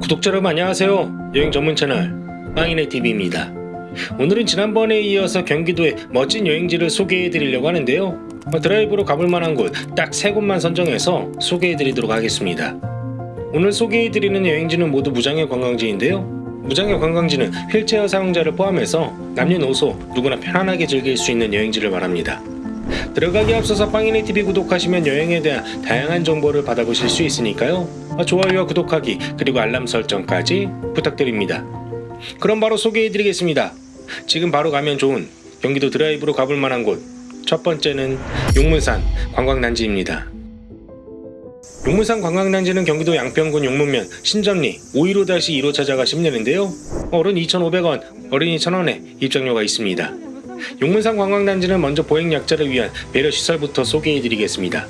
구독자 여러분 안녕하세요. 여행 전문 채널 빵이네 TV입니다. 오늘은 지난번에 이어서 경기도의 멋진 여행지를 소개해 드리려고 하는데요. 어, 드라이브로 가볼 만한 곳 딱 세 곳만 선정해서 소개해 드리도록 하겠습니다. 오늘 소개해 드리는 여행지는 모두 무장애 관광지인데요. 무장애 관광지는 휠체어 사용자를 포함해서 남녀노소 누구나 편안하게 즐길 수 있는 여행지를 말합니다. 들어가기 앞서서 빵이네 TV 구독하시면 여행에 대한 다양한 정보를 받아보실 수 있으니까요. 어, 좋아요와 구독하기 그리고 알람 설정까지 부탁드립니다. 그럼 바로 소개해드리겠습니다. 지금 바로 가면 좋은 경기도 드라이브로 가볼 만한 곳. 첫 번째는 용문산 관광단지입니다. 용문산 관광단지는 경기도 양평군 용문면 신전리 515-2로 찾아가시면 되는데요. 어른 2,500원, 어린이 1,000원에 입장료가 있습니다. 용문산 관광단지는 먼저 보행약자를 위한 배려시설부터 소개해드리겠습니다.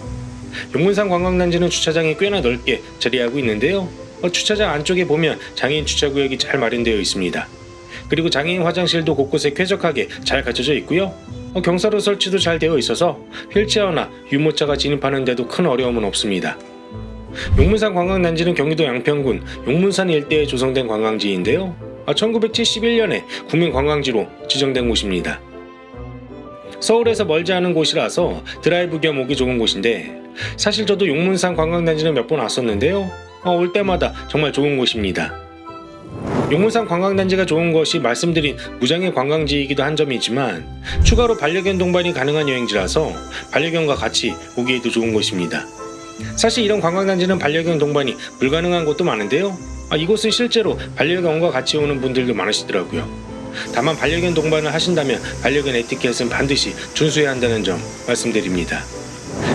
용문산 관광단지는 주차장이 꽤나 넓게 자리하고 있는데요. 어, 주차장 안쪽에 보면 장애인 주차구역이 잘 마련되어 있습니다. 그리고 장애인 화장실도 곳곳에 쾌적하게 잘 갖춰져 있고요. 어, 경사로 설치도 잘 되어 있어서 휠체어나 유모차가 진입하는 데도 큰 어려움은 없습니다. 용문산 관광단지는 경기도 양평군 용문산 일대에 조성된 관광지인데요. 1971년에 국민관광지로 지정된 곳입니다. 서울에서 멀지 않은 곳이라서 드라이브 겸 오기 좋은 곳인데 사실 저도 용문산 관광단지는 몇 번 왔었는데요. 어, 올 때마다 정말 좋은 곳입니다. 용문산 관광단지가 좋은 것이 말씀드린 무장애 관광지이기도 한 점이지만 추가로 반려견 동반이 가능한 여행지라서 반려견과 같이 오기에도 좋은 곳입니다. 사실 이런 관광단지는 반려견 동반이 불가능한 곳도 많은데요. 아, 이곳은 실제로 반려견과 같이 오는 분들도 많으시더라고요. 다만 반려견 동반을 하신다면 반려견 에티켓은 반드시 준수해야 한다는 점 말씀드립니다.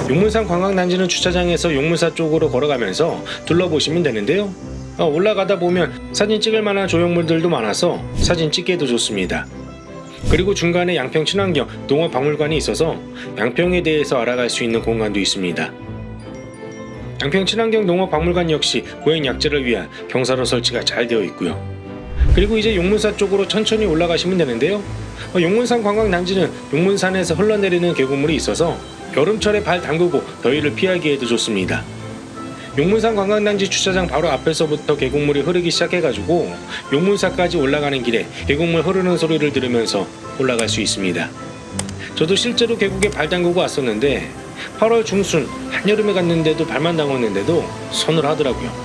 용문산 관광단지는 주차장에서 용문사 쪽으로 걸어가면서 둘러보시면 되는데요. 어, 올라가다 보면 사진 찍을 만한 조형물들도 많아서 사진 찍기에도 좋습니다. 그리고 중간에 양평 친환경 농업박물관이 있어서 양평에 대해서 알아갈 수 있는 공간도 있습니다. 양평 친환경 농업박물관 역시 보행 약자를 위한 경사로 설치가 잘 되어 있고요. 그리고 이제 용문사 쪽으로 천천히 올라가시면 되는데요. 어, 용문산 관광단지는 용문산에서 흘러내리는 계곡물이 있어서 여름철에 발 담그고 더위를 피하기에도 좋습니다. 용문산 관광단지 주차장 바로 앞에서부터 계곡물이 흐르기 시작해가지고 용문사까지 올라가는 길에 계곡물 흐르는 소리를 들으면서 올라갈 수 있습니다. 저도 실제로 계곡에 발 담그고 왔었는데 8월 중순 한여름에 갔는데도 발만 담궜는데도 손을 하더라고요.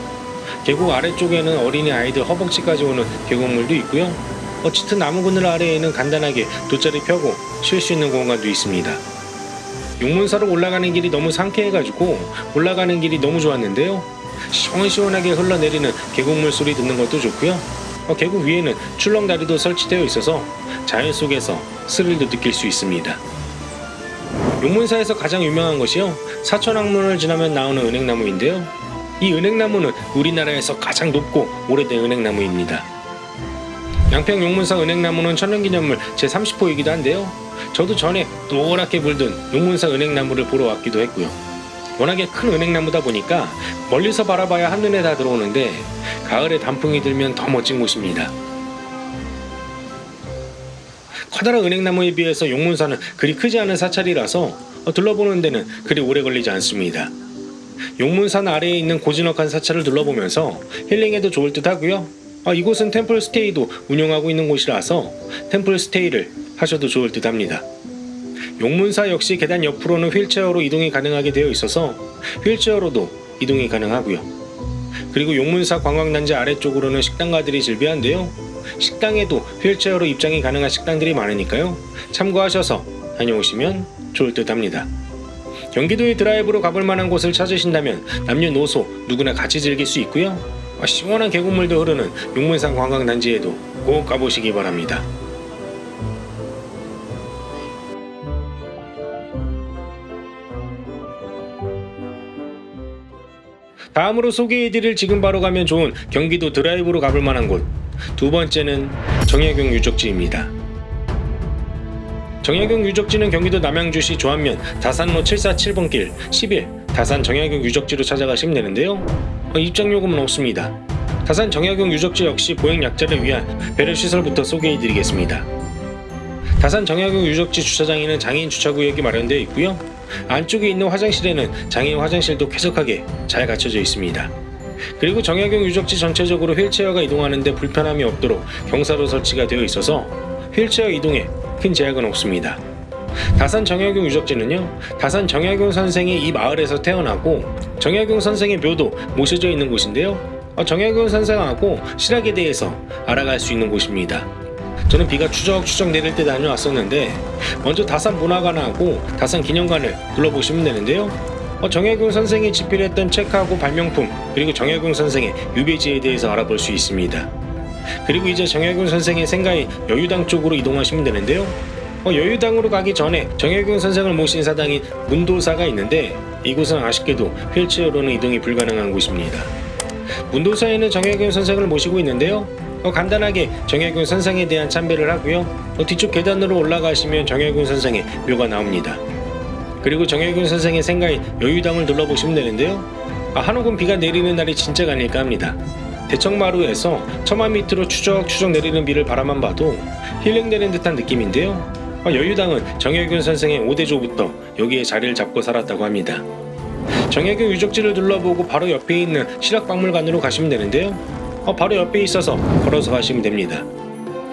계곡 아래쪽에는 어린이 아이들 허벅지까지 오는 계곡물도 있고요. 어, 짙은 나무 그늘 아래에는 간단하게 돗자리 펴고 쉴 수 있는 공간도 있습니다. 용문사로 올라가는 길이 너무 상쾌해가지고 올라가는 길이 너무 좋았는데요. 시원시원하게 흘러내리는 계곡물 소리 듣는 것도 좋고요. 어, 계곡 위에는 출렁다리도 설치되어 있어서 자연 속에서 스릴도 느낄 수 있습니다. 용문사에서 가장 유명한 것이요. 사천왕문을 지나면 나오는 은행나무인데요. 이 은행나무는 우리나라에서 가장 높고 오래된 은행나무입니다. 양평 용문사 은행나무는 천연기념물 제30호이기도 한데요. 저도 전에 노랗게 물든 용문사 은행나무를 보러 왔기도 했고요. 워낙에 큰 은행나무다 보니까 멀리서 바라봐야 한눈에 다 들어오는데 가을에 단풍이 들면 더 멋진 곳입니다. 커다란 은행나무에 비해서 용문사는 그리 크지 않은 사찰이라서 둘러보는 데는 그리 오래 걸리지 않습니다. 용문산 아래에 있는 고즈넉한 사찰을 둘러보면서 힐링해도 좋을 듯 하고요. 아, 이곳은 템플 스테이도 운영하고 있는 곳이라서 템플 스테이를 하셔도 좋을 듯 합니다. 용문사 역시 계단 옆으로는 휠체어로 이동이 가능하게 되어 있어서 휠체어로도 이동이 가능하고요. 그리고 용문사 관광단지 아래쪽으로는 식당가들이 즐비한데요. 식당에도 휠체어로 입장이 가능한 식당들이 많으니까요. 참고하셔서 다녀오시면 좋을 듯 합니다. 경기도의 드라이브로 가볼 만한 곳을 찾으신다면 남녀노소 누구나 같이 즐길 수 있고요. 아, 시원한 계곡물도 흐르는 용문산 관광단지에도 꼭 가보시기 바랍니다. 다음으로 소개해드릴 지금 바로 가면 좋은 경기도 드라이브로 가볼 만한 곳. 두 번째는 정약용 유적지입니다. 정약용 유적지는 경기도 남양주시 조안면 다산로 747번 길11 다산 정약용 유적지로 찾아가시면 되는데요. 어, 입장요금은 없습니다. 다산 정약용 유적지 역시 보행약자를 위한 배려시설부터 소개해드리겠습니다. 다산 정약용 유적지 주차장에는 장애인 주차구역이 마련되어 있고요. 안쪽에 있는 화장실에는 장애인 화장실도 쾌적하게 잘 갖춰져 있습니다. 그리고 정약용 유적지 전체적으로 휠체어가 이동하는데 불편함이 없도록 경사로 설치가 되어 있어서 휠체어 이동에 큰 제약은 없습니다. 다산 정약용 유적지는요, 다산 정약용 선생이 이 마을에서 태어나고 정약용 선생의 묘도 모셔져 있는 곳인데요. 어, 정약용 선생하고 실학에 대해서 알아갈 수 있는 곳입니다. 저는 비가 추적추적 내릴 때 다녀왔었는데 먼저 다산 문화관하고 다산 기념관을 둘러보시면 되는데요. 어, 정약용 선생이 집필했던 책하고 발명품 그리고 정약용 선생의 유배지에 대해서 알아볼 수 있습니다. 그리고 이제 정약용 선생의 생가인 여유당 쪽으로 이동하시면 되는데요. 어, 여유당으로 가기 전에 정약용 선생을 모신 사당인 문도사가 있는데 이곳은 아쉽게도 휠체어로는 이동이 불가능한 곳입니다. 문도사에는 정약용 선생을 모시고 있는데요. 어, 간단하게 정약용 선생에 대한 참배를 하고요. 어, 뒤쪽 계단으로 올라가시면 정약용 선생의 묘가 나옵니다. 그리고 정약용 선생의 생가인 여유당을 둘러보시면 되는데요. 아, 한옥은 비가 내리는 날이 진짜가 아닐까 합니다. 대청마루에서 처마 밑으로 추적추적 내리는 비를 바라만 봐도 힐링되는 듯한 느낌인데요. 아, 여유당은 정약용 선생의 5대조부터 여기에 자리를 잡고 살았다고 합니다. 정약용 유적지를 둘러보고 바로 옆에 있는 실학박물관으로 가시면 되는데요. 어, 바로 옆에 있어서 걸어서 가시면 됩니다.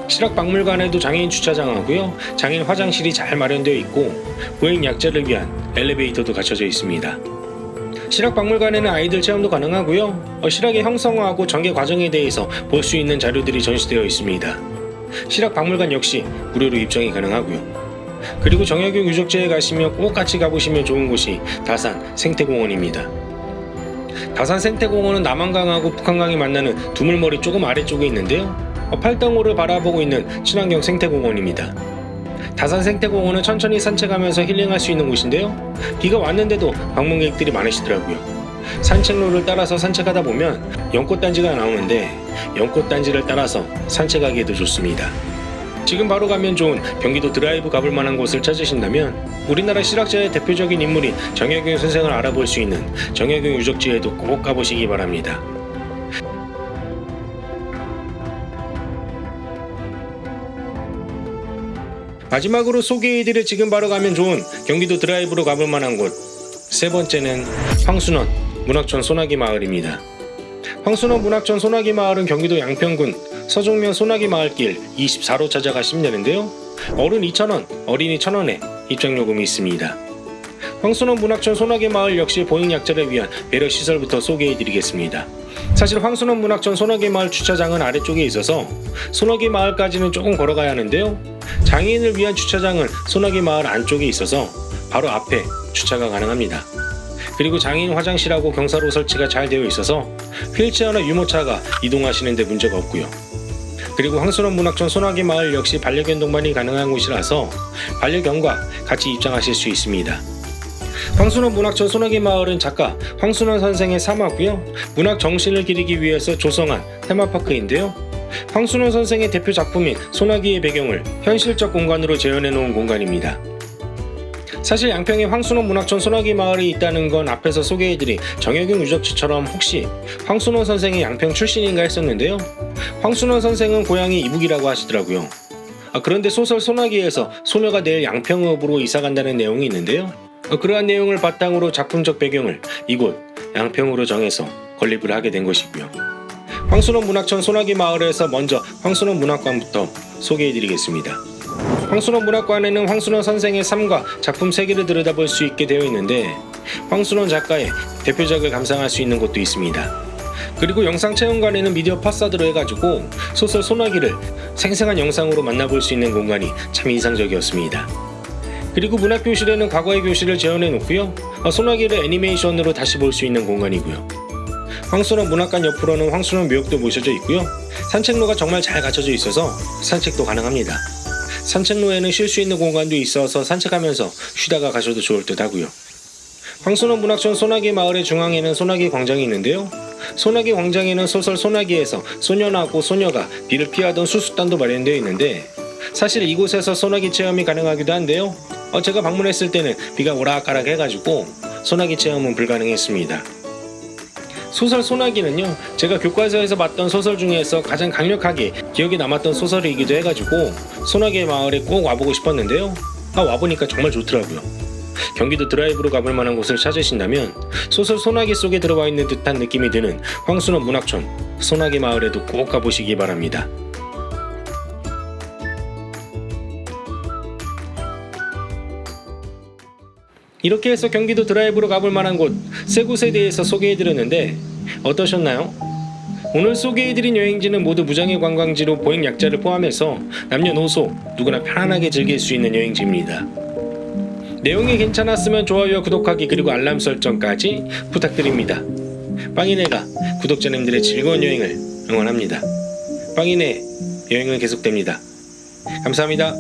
실학박물관에도 장애인 주차장하고요. 장애인 화장실이 잘 마련되어 있고 보행 약자를 위한 엘리베이터도 갖춰져 있습니다. 실학박물관에는 아이들 체험도 가능하고요. 어, 실학의 형성화하고 전개 과정에 대해서 볼 수 있는 자료들이 전시되어 있습니다. 실학박물관 역시 무료로 입장이 가능하고요. 그리고 정약용 유적지에 가시면 꼭 같이 가보시면 좋은 곳이 다산 생태공원입니다. 다산 생태공원은 남한강하고 북한강이 만나는 두물머리 조금 아래쪽에 있는데요. 어, 팔당호를 바라보고 있는 친환경 생태공원입니다. 다산 생태공원은 천천히 산책하면서 힐링할 수 있는 곳인데요. 비가 왔는데도 방문객들이 많으시더라고요. 산책로를 따라서 산책하다 보면 연꽃단지가 나오는데 연꽃단지를 따라서 산책하기에도 좋습니다. 지금 바로 가면 좋은 경기도 드라이브 가볼 만한 곳을 찾으신다면 우리나라 실학자의 대표적인 인물인 정약용 선생을 알아볼 수 있는 정약용 유적지에도 꼭 가보시기 바랍니다. 마지막으로 소개해드릴 지금 바로 가면 좋은 경기도 드라이브로 가볼 만한 곳. 세 번째는 황순원 문학촌 소나기 마을입니다. 황순원 문학촌 소나기 마을은 경기도 양평군 서종면 소나기 마을길 24로 찾아가시면 되는데요. 어른 2,000원, 어린이 1,000원에 입장요금이 있습니다. 황순원 문학촌 소나기 마을 역시 보행 약자를 위한 배려 시설부터 소개해드리겠습니다. 사실 황순원 문학촌 소나기 마을 주차장은 아래쪽에 있어서 소나기 마을까지는 조금 걸어가야 하는데요. 장애인을 위한 주차장은 소나기 마을 안쪽에 있어서 바로 앞에 주차가 가능합니다. 그리고 장애인 화장실하고 경사로 설치가 잘 되어 있어서 휠체어나 유모차가 이동하시는데 문제가 없고요. 그리고 황순원 문학촌 소나기 마을 역시 반려견 동반이 가능한 곳이라서 반려견과 같이 입장하실 수 있습니다. 황순원 문학촌 소나기 마을은 작가 황순원 선생의 사마고요. 문학 정신을 기리기 위해서 조성한 테마파크인데요. 황순원 선생의 대표 작품인 소나기의 배경을 현실적 공간으로 재현해 놓은 공간입니다. 사실 양평에 황순원 문학촌 소나기 마을이 있다는 건 앞에서 소개해드린 정혁용 유적지처럼 혹시 황순원 선생이 양평 출신인가 했었는데요. 황순원 선생은 고향이 이북이라고 하시더라고요. 아, 그런데 소설 소나기에서 소녀가 내일 양평읍으로 이사 간다는 내용이 있는데요. 어, 그러한 내용을 바탕으로 작품적 배경을 이곳 양평으로 정해서 건립을 하게 된 것이고요. 황순원 문학촌 소나기 마을에서 먼저 황순원 문학관부터 소개해드리겠습니다. 황순원 문학관에는 황순원 선생의 삶과 작품 세계를 들여다볼 수 있게 되어 있는데 황순원 작가의 대표작을 감상할 수 있는 곳도 있습니다. 그리고 영상 체험관에는 미디어 파사드로 해가지고 소설 소나기를 생생한 영상으로 만나볼 수 있는 공간이 참 인상적이었습니다. 그리고 문학교실에는 과거의 교실을 재현해 놓고요. 어, 소나기를 애니메이션으로 다시 볼 수 있는 공간이고요. 황순원 문학관 옆으로는 황순원 묘역도 모셔져 있고요. 산책로가 정말 잘 갖춰져 있어서 산책도 가능합니다. 산책로에는 쉴 수 있는 공간도 있어서 산책하면서 쉬다가 가셔도 좋을 듯 하고요. 황순원 문학촌 소나기 마을의 중앙에는 소나기 광장이 있는데요. 소나기 광장에는 소설 소나기에서 소년하고 소녀가 비를 피하던 수수단도 마련되어 있는데 사실 이곳에서 소나기 체험이 가능하기도 한데요. 어, 제가 방문했을 때는 비가 오락가락 해가지고 소나기 체험은 불가능했습니다. 소설 소나기는요 제가 교과서에서 봤던 소설 중에서 가장 강력하게 기억에 남았던 소설이기도 해가지고 소나기의 마을에 꼭 와보고 싶었는데요 아 와보니까 정말 좋더라고요 경기도 드라이브로 가볼 만한 곳을 찾으신다면 소설 소나기 속에 들어와 있는 듯한 느낌이 드는 황순원 문학촌 소나기 마을에도 꼭 가보시기 바랍니다. 이렇게 해서 경기도 드라이브로 가볼 만한 곳 세 곳에 대해서 소개해드렸는데 어떠셨나요? 오늘 소개해드린 여행지는 모두 무장애 관광지로 보행 약자를 포함해서 남녀노소 누구나 편안하게 즐길 수 있는 여행지입니다. 내용이 괜찮았으면 좋아요와 구독하기 그리고 알람 설정까지 부탁드립니다. 빵이네가 구독자님들의 즐거운 여행을 응원합니다. 빵이네 여행은 계속됩니다. 감사합니다.